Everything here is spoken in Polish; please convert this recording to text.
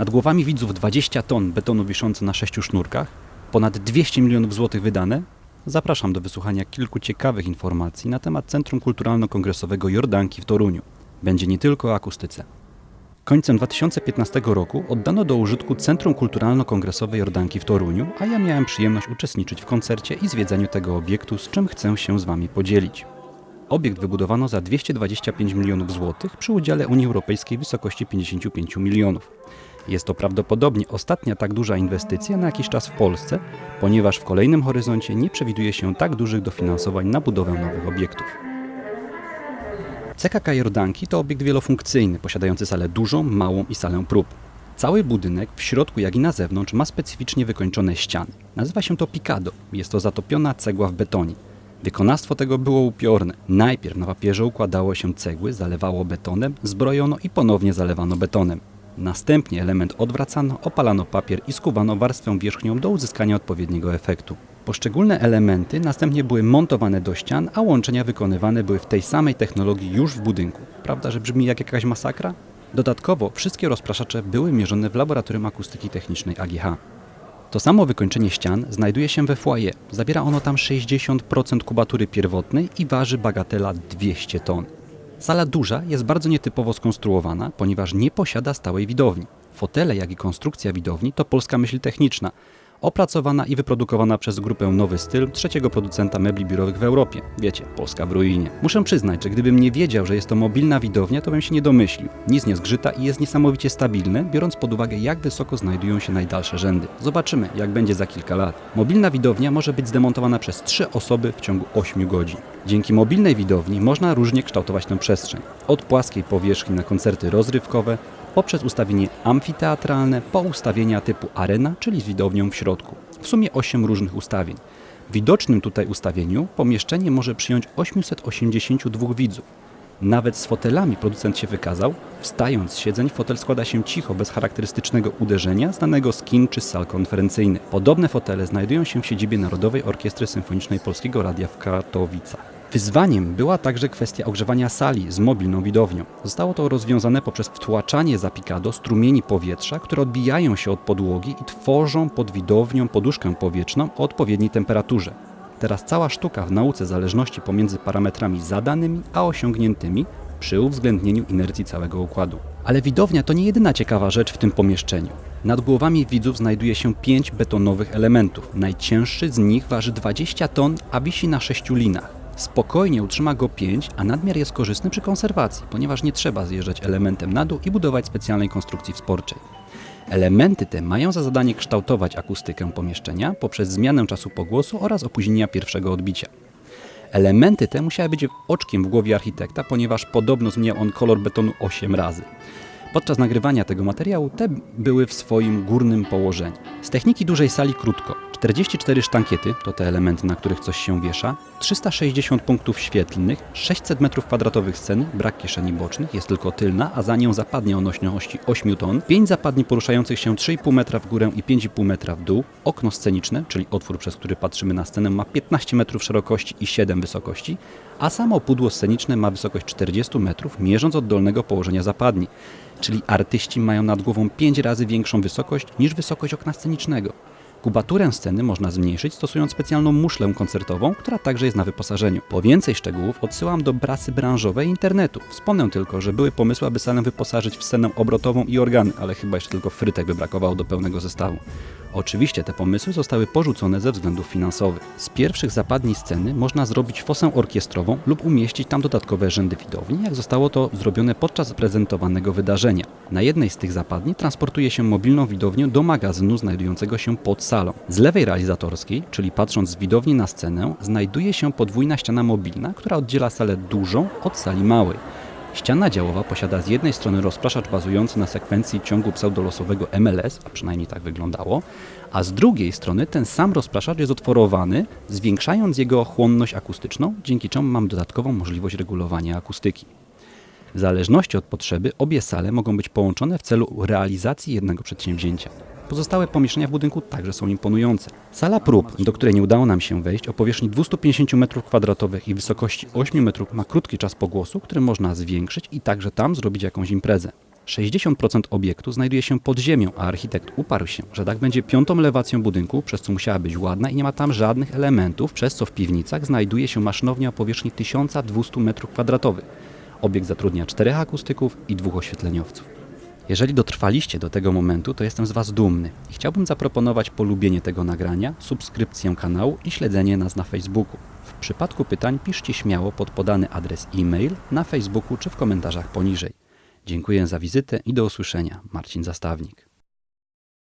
Nad głowami widzów 20 ton betonu wiszący na sześciu sznurkach, ponad 200 milionów złotych wydane. Zapraszam do wysłuchania kilku ciekawych informacji na temat Centrum Kulturalno-Kongresowego Jordanki w Toruniu. Będzie nie tylko o akustyce. Końcem 2015 roku oddano do użytku Centrum Kulturalno-Kongresowe Jordanki w Toruniu, a ja miałem przyjemność uczestniczyć w koncercie i zwiedzaniu tego obiektu, z czym chcę się z Wami podzielić. Obiekt wybudowano za 225 milionów złotych przy udziale Unii Europejskiej w wysokości 55 milionów. Jest to prawdopodobnie ostatnia tak duża inwestycja na jakiś czas w Polsce, ponieważ w kolejnym horyzoncie nie przewiduje się tak dużych dofinansowań na budowę nowych obiektów. CKK Jordanki to obiekt wielofunkcyjny, posiadający salę dużą, małą i salę prób. Cały budynek, w środku jak i na zewnątrz, ma specyficznie wykończone ściany. Nazywa się to Picado. Jest to zatopiona cegła w betonie. Wykonawstwo tego było upiorne. Najpierw na papierze układało się cegły, zalewało betonem, zbrojono i ponownie zalewano betonem. Następnie element odwracano, opalano papier i skuwano warstwę wierzchnią do uzyskania odpowiedniego efektu. Poszczególne elementy następnie były montowane do ścian, a łączenia wykonywane były w tej samej technologii już w budynku. Prawda, że brzmi jak jakaś masakra? Dodatkowo wszystkie rozpraszacze były mierzone w Laboratorium Akustyki Technicznej AGH. To samo wykończenie ścian znajduje się we foyer. Zabiera ono tam 60% kubatury pierwotnej i waży bagatela 200 ton. Sala duża jest bardzo nietypowo skonstruowana, ponieważ nie posiada stałej widowni. Fotele, jak i konstrukcja widowni to polska myśl techniczna, opracowana i wyprodukowana przez grupę Nowy Styl, trzeciego producenta mebli biurowych w Europie. Wiecie, Polska w ruinie. Muszę przyznać, że gdybym nie wiedział, że jest to mobilna widownia, to bym się nie domyślił. Nic nie zgrzyta i jest niesamowicie stabilne, biorąc pod uwagę jak wysoko znajdują się najdalsze rzędy. Zobaczymy, jak będzie za kilka lat. Mobilna widownia może być zdemontowana przez trzy osoby w ciągu 8 godzin. Dzięki mobilnej widowni można różnie kształtować tę przestrzeń. Od płaskiej powierzchni na koncerty rozrywkowe, poprzez ustawienie amfiteatralne po ustawienia typu arena, czyli z widownią w środku. W sumie 8 różnych ustawień. W widocznym tutaj ustawieniu pomieszczenie może przyjąć 882 widzów. Nawet z fotelami producent się wykazał. Wstając z siedzeń, fotel składa się cicho, bez charakterystycznego uderzenia, znanego z kin czy sal konferencyjnych. Podobne fotele znajdują się w siedzibie Narodowej Orkiestry Symfonicznej Polskiego Radia w Katowicach. Wyzwaniem była także kwestia ogrzewania sali z mobilną widownią. Zostało to rozwiązane poprzez wtłaczanie za Picado strumieni powietrza, które odbijają się od podłogi i tworzą pod widownią poduszkę powietrzną o odpowiedniej temperaturze. Teraz cała sztuka w nauce zależności pomiędzy parametrami zadanymi a osiągniętymi przy uwzględnieniu inercji całego układu. Ale widownia to nie jedyna ciekawa rzecz w tym pomieszczeniu. Nad głowami widzów znajduje się pięć betonowych elementów. Najcięższy z nich waży 20 ton, a wisi na sześciu linach. Spokojnie utrzyma go 5, a nadmiar jest korzystny przy konserwacji, ponieważ nie trzeba zjeżdżać elementem na dół i budować specjalnej konstrukcji wsporczej. Elementy te mają za zadanie kształtować akustykę pomieszczenia poprzez zmianę czasu pogłosu oraz opóźnienia pierwszego odbicia. Elementy te musiały być oczkiem w głowie architekta, ponieważ podobno zmieniał on kolor betonu 8 razy. Podczas nagrywania tego materiału te były w swoim górnym położeniu. Z techniki dużej sali krótko. 44 sztankiety, to te elementy, na których coś się wiesza, 360 punktów świetlnych, 600 m2 sceny, brak kieszeni bocznych, jest tylko tylna, a za nią zapadnie o nośności 8 ton, 5 zapadni poruszających się 3,5 metra w górę i 5,5 metra w dół, okno sceniczne, czyli otwór, przez który patrzymy na scenę, ma 15 metrów szerokości i 7 wysokości, a samo pudło sceniczne ma wysokość 40 metrów, mierząc od dolnego położenia zapadni czyli artyści mają nad głową 5 razy większą wysokość niż wysokość okna scenicznego. Kubaturę sceny można zmniejszyć stosując specjalną muszlę koncertową, która także jest na wyposażeniu. Po więcej szczegółów odsyłam do prasy branżowej internetu. Wspomnę tylko, że były pomysły, aby salę wyposażyć w scenę obrotową i organy, ale chyba jeszcze tylko frytek by brakowało do pełnego zestawu. Oczywiście te pomysły zostały porzucone ze względów finansowych. Z pierwszych zapadni sceny można zrobić fosę orkiestrową lub umieścić tam dodatkowe rzędy widowni, jak zostało to zrobione podczas prezentowanego wydarzenia. Na jednej z tych zapadni transportuje się mobilną widownię do magazynu znajdującego się pod salą. Z lewej realizatorskiej, czyli patrząc z widowni na scenę, znajduje się podwójna ściana mobilna, która oddziela salę dużą od sali małej. Ściana działowa posiada z jednej strony rozpraszacz bazujący na sekwencji ciągu pseudolosowego MLS, a przynajmniej tak wyglądało, a z drugiej strony ten sam rozpraszacz jest otworowany, zwiększając jego chłonność akustyczną, dzięki czemu mam dodatkową możliwość regulowania akustyki. W zależności od potrzeby obie sale mogą być połączone w celu realizacji jednego przedsięwzięcia. Pozostałe pomieszczenia w budynku także są imponujące. Sala prób, do której nie udało nam się wejść, o powierzchni 250 m2 i wysokości 8 metrów ma krótki czas pogłosu, który można zwiększyć i także tam zrobić jakąś imprezę. 60% obiektu znajduje się pod ziemią, a architekt uparł się, że dach będzie piątą elewacją budynku, przez co musiała być ładna i nie ma tam żadnych elementów, przez co w piwnicach znajduje się maszynownia o powierzchni 1200 m2. Obiekt zatrudnia czterech akustyków i dwóch oświetleniowców. Jeżeli dotrwaliście do tego momentu, to jestem z Was dumny i chciałbym zaproponować polubienie tego nagrania, subskrypcję kanału i śledzenie nas na Facebooku. W przypadku pytań piszcie śmiało pod podany adres e-mail na Facebooku czy w komentarzach poniżej. Dziękuję za wizytę i do usłyszenia. Marcin Zastawnik.